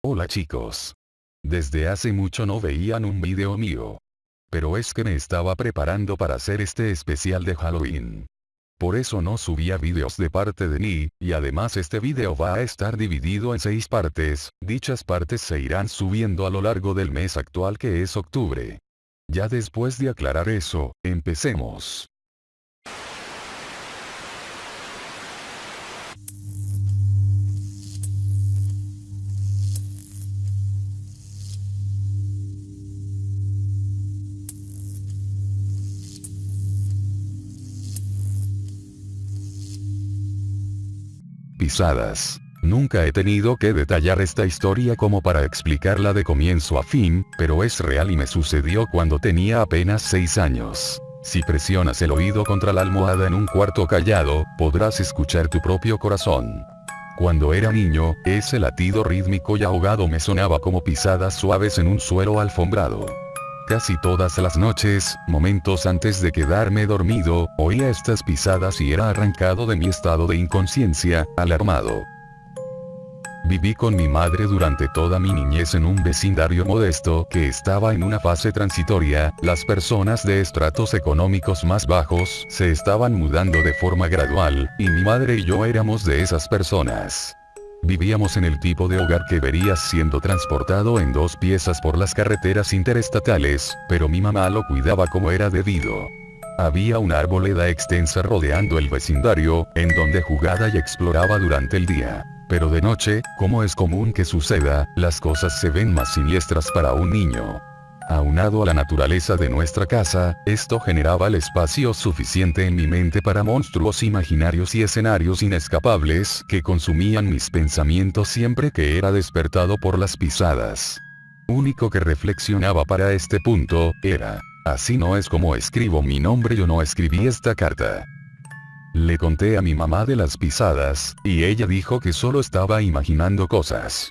Hola chicos. Desde hace mucho no veían un video mío. Pero es que me estaba preparando para hacer este especial de Halloween. Por eso no subía videos de parte de mí, y además este video va a estar dividido en seis partes, dichas partes se irán subiendo a lo largo del mes actual que es octubre. Ya después de aclarar eso, empecemos. Pisadas. Nunca he tenido que detallar esta historia como para explicarla de comienzo a fin, pero es real y me sucedió cuando tenía apenas 6 años. Si presionas el oído contra la almohada en un cuarto callado, podrás escuchar tu propio corazón. Cuando era niño, ese latido rítmico y ahogado me sonaba como pisadas suaves en un suelo alfombrado. Casi todas las noches, momentos antes de quedarme dormido, oía estas pisadas y era arrancado de mi estado de inconsciencia, alarmado. Viví con mi madre durante toda mi niñez en un vecindario modesto que estaba en una fase transitoria, las personas de estratos económicos más bajos se estaban mudando de forma gradual, y mi madre y yo éramos de esas personas. Vivíamos en el tipo de hogar que verías siendo transportado en dos piezas por las carreteras interestatales, pero mi mamá lo cuidaba como era debido. Había una arboleda extensa rodeando el vecindario, en donde jugaba y exploraba durante el día. Pero de noche, como es común que suceda, las cosas se ven más siniestras para un niño. Aunado a la naturaleza de nuestra casa, esto generaba el espacio suficiente en mi mente para monstruos imaginarios y escenarios inescapables que consumían mis pensamientos siempre que era despertado por las pisadas. Único que reflexionaba para este punto, era, así no es como escribo mi nombre yo no escribí esta carta. Le conté a mi mamá de las pisadas, y ella dijo que solo estaba imaginando cosas.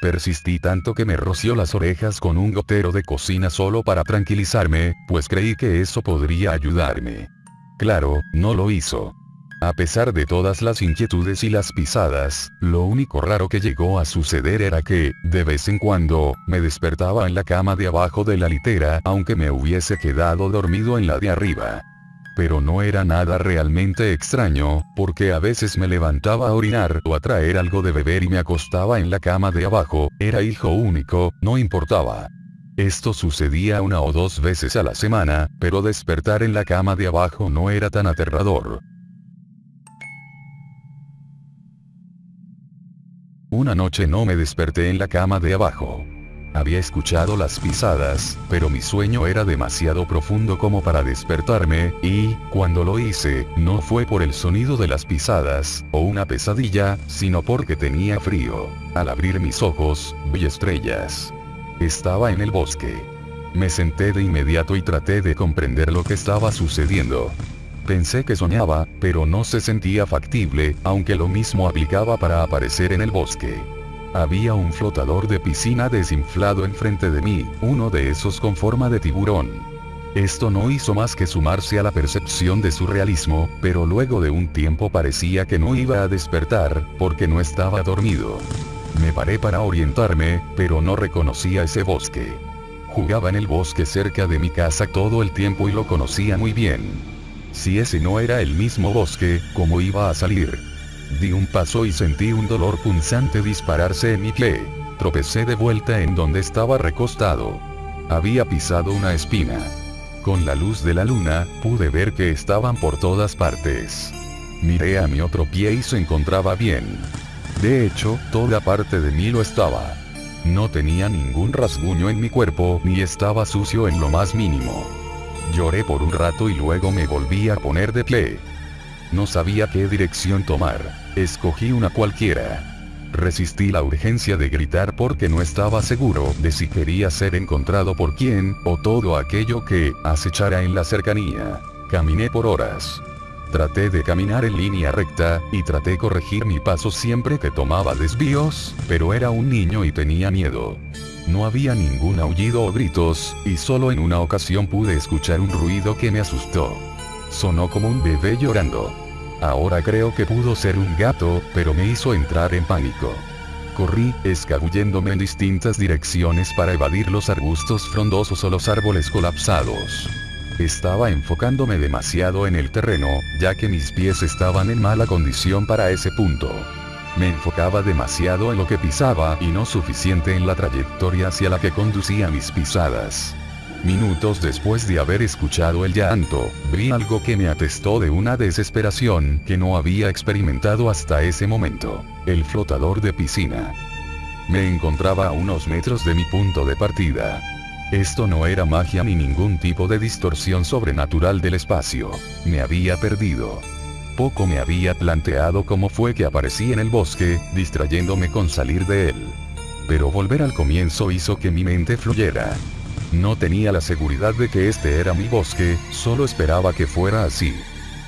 Persistí tanto que me roció las orejas con un gotero de cocina solo para tranquilizarme, pues creí que eso podría ayudarme. Claro, no lo hizo. A pesar de todas las inquietudes y las pisadas, lo único raro que llegó a suceder era que, de vez en cuando, me despertaba en la cama de abajo de la litera aunque me hubiese quedado dormido en la de arriba pero no era nada realmente extraño, porque a veces me levantaba a orinar o a traer algo de beber y me acostaba en la cama de abajo, era hijo único, no importaba. Esto sucedía una o dos veces a la semana, pero despertar en la cama de abajo no era tan aterrador. Una noche no me desperté en la cama de abajo. Había escuchado las pisadas, pero mi sueño era demasiado profundo como para despertarme, y, cuando lo hice, no fue por el sonido de las pisadas, o una pesadilla, sino porque tenía frío. Al abrir mis ojos, vi estrellas. Estaba en el bosque. Me senté de inmediato y traté de comprender lo que estaba sucediendo. Pensé que soñaba, pero no se sentía factible, aunque lo mismo aplicaba para aparecer en el bosque. Había un flotador de piscina desinflado enfrente de mí, uno de esos con forma de tiburón. Esto no hizo más que sumarse a la percepción de su realismo, pero luego de un tiempo parecía que no iba a despertar, porque no estaba dormido. Me paré para orientarme, pero no reconocía ese bosque. Jugaba en el bosque cerca de mi casa todo el tiempo y lo conocía muy bien. Si ese no era el mismo bosque, ¿cómo iba a salir? Di un paso y sentí un dolor punzante dispararse en mi pie. Tropecé de vuelta en donde estaba recostado. Había pisado una espina. Con la luz de la luna, pude ver que estaban por todas partes. Miré a mi otro pie y se encontraba bien. De hecho, toda parte de mí lo estaba. No tenía ningún rasguño en mi cuerpo, ni estaba sucio en lo más mínimo. Lloré por un rato y luego me volví a poner de pie. No sabía qué dirección tomar. Escogí una cualquiera. Resistí la urgencia de gritar porque no estaba seguro de si quería ser encontrado por quién, o todo aquello que acechara en la cercanía. Caminé por horas. Traté de caminar en línea recta, y traté corregir mi paso siempre que tomaba desvíos, pero era un niño y tenía miedo. No había ningún aullido o gritos, y solo en una ocasión pude escuchar un ruido que me asustó. Sonó como un bebé llorando. Ahora creo que pudo ser un gato, pero me hizo entrar en pánico. Corrí, escabulléndome en distintas direcciones para evadir los arbustos frondosos o los árboles colapsados. Estaba enfocándome demasiado en el terreno, ya que mis pies estaban en mala condición para ese punto. Me enfocaba demasiado en lo que pisaba y no suficiente en la trayectoria hacia la que conducía mis pisadas. Minutos después de haber escuchado el llanto, vi algo que me atestó de una desesperación que no había experimentado hasta ese momento. El flotador de piscina. Me encontraba a unos metros de mi punto de partida. Esto no era magia ni ningún tipo de distorsión sobrenatural del espacio. Me había perdido. Poco me había planteado cómo fue que aparecí en el bosque, distrayéndome con salir de él. Pero volver al comienzo hizo que mi mente fluyera. No tenía la seguridad de que este era mi bosque, solo esperaba que fuera así.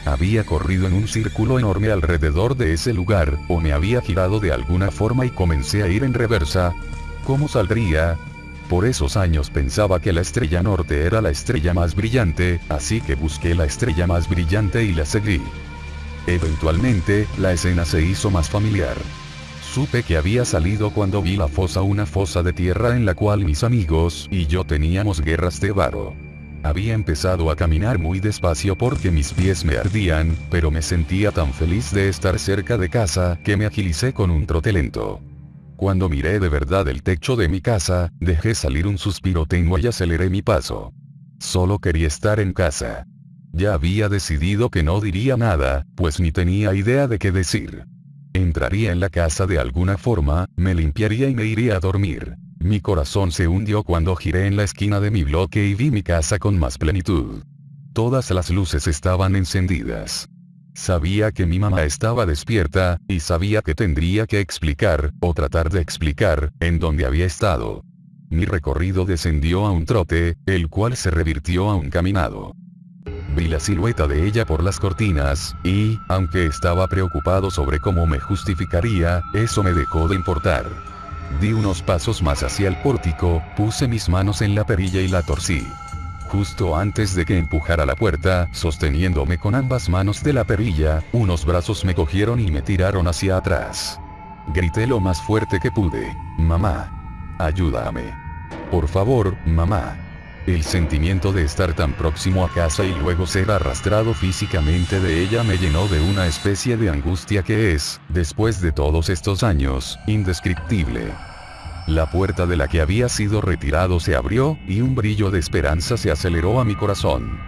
Había corrido en un círculo enorme alrededor de ese lugar, o me había girado de alguna forma y comencé a ir en reversa. ¿Cómo saldría? Por esos años pensaba que la estrella norte era la estrella más brillante, así que busqué la estrella más brillante y la seguí. Eventualmente, la escena se hizo más familiar. Supe que había salido cuando vi la fosa una fosa de tierra en la cual mis amigos y yo teníamos guerras de varo. Había empezado a caminar muy despacio porque mis pies me ardían, pero me sentía tan feliz de estar cerca de casa que me agilicé con un trote lento. Cuando miré de verdad el techo de mi casa, dejé salir un suspiro tenue y aceleré mi paso. Solo quería estar en casa. Ya había decidido que no diría nada, pues ni tenía idea de qué decir. Entraría en la casa de alguna forma, me limpiaría y me iría a dormir. Mi corazón se hundió cuando giré en la esquina de mi bloque y vi mi casa con más plenitud. Todas las luces estaban encendidas. Sabía que mi mamá estaba despierta, y sabía que tendría que explicar, o tratar de explicar, en dónde había estado. Mi recorrido descendió a un trote, el cual se revirtió a un caminado. Vi la silueta de ella por las cortinas, y, aunque estaba preocupado sobre cómo me justificaría, eso me dejó de importar. Di unos pasos más hacia el pórtico, puse mis manos en la perilla y la torcí. Justo antes de que empujara la puerta, sosteniéndome con ambas manos de la perilla, unos brazos me cogieron y me tiraron hacia atrás. Grité lo más fuerte que pude. Mamá. Ayúdame. Por favor, mamá. El sentimiento de estar tan próximo a casa y luego ser arrastrado físicamente de ella me llenó de una especie de angustia que es, después de todos estos años, indescriptible. La puerta de la que había sido retirado se abrió, y un brillo de esperanza se aceleró a mi corazón.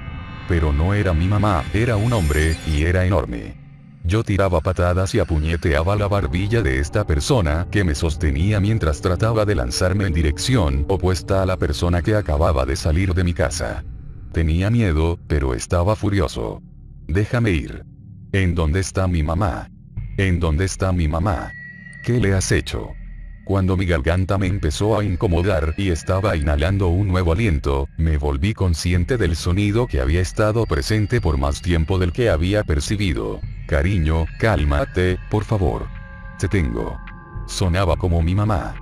Pero no era mi mamá, era un hombre, y era enorme. Yo tiraba patadas y apuñeteaba la barbilla de esta persona que me sostenía mientras trataba de lanzarme en dirección opuesta a la persona que acababa de salir de mi casa. Tenía miedo, pero estaba furioso. Déjame ir. ¿En dónde está mi mamá? ¿En dónde está mi mamá? ¿Qué le has hecho? Cuando mi garganta me empezó a incomodar y estaba inhalando un nuevo aliento, me volví consciente del sonido que había estado presente por más tiempo del que había percibido. Cariño, cálmate, por favor. Te tengo. Sonaba como mi mamá.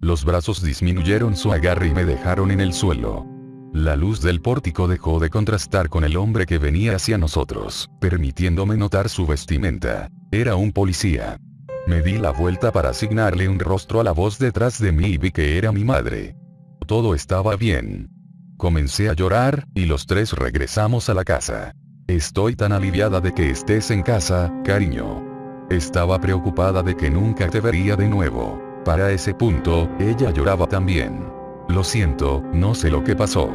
Los brazos disminuyeron su agarre y me dejaron en el suelo. La luz del pórtico dejó de contrastar con el hombre que venía hacia nosotros, permitiéndome notar su vestimenta. Era un policía. Me di la vuelta para asignarle un rostro a la voz detrás de mí y vi que era mi madre. Todo estaba bien. Comencé a llorar, y los tres regresamos a la casa. Estoy tan aliviada de que estés en casa, cariño. Estaba preocupada de que nunca te vería de nuevo. Para ese punto, ella lloraba también. Lo siento, no sé lo que pasó.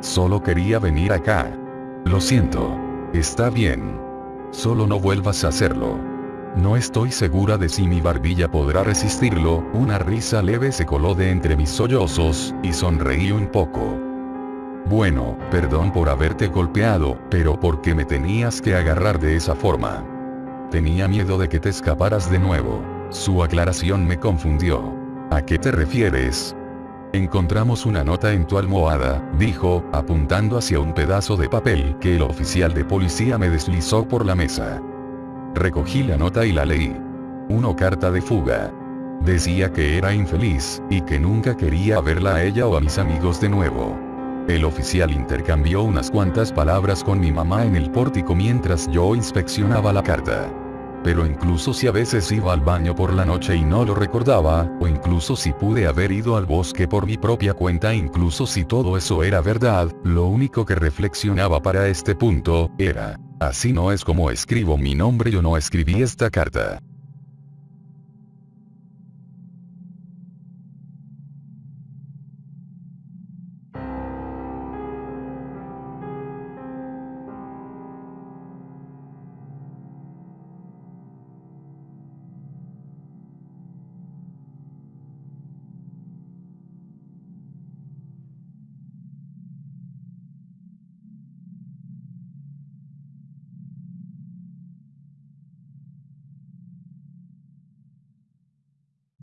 Solo quería venir acá. Lo siento. Está bien. Solo no vuelvas a hacerlo. No estoy segura de si mi barbilla podrá resistirlo, una risa leve se coló de entre mis sollozos, y sonreí un poco. Bueno, perdón por haberte golpeado, pero ¿por qué me tenías que agarrar de esa forma? Tenía miedo de que te escaparas de nuevo. Su aclaración me confundió. ¿A qué te refieres? Encontramos una nota en tu almohada, dijo, apuntando hacia un pedazo de papel que el oficial de policía me deslizó por la mesa. Recogí la nota y la leí. Una carta de fuga. Decía que era infeliz, y que nunca quería verla a ella o a mis amigos de nuevo. El oficial intercambió unas cuantas palabras con mi mamá en el pórtico mientras yo inspeccionaba la carta. pero incluso si a veces iba al baño por la noche y no lo recordaba, o incluso si pude haber ido al bosque por mi propia cuenta, incluso si todo eso era verdad, lo único que reflexionaba para este punto, era, así no es como escribo mi nombre yo no escribí esta carta.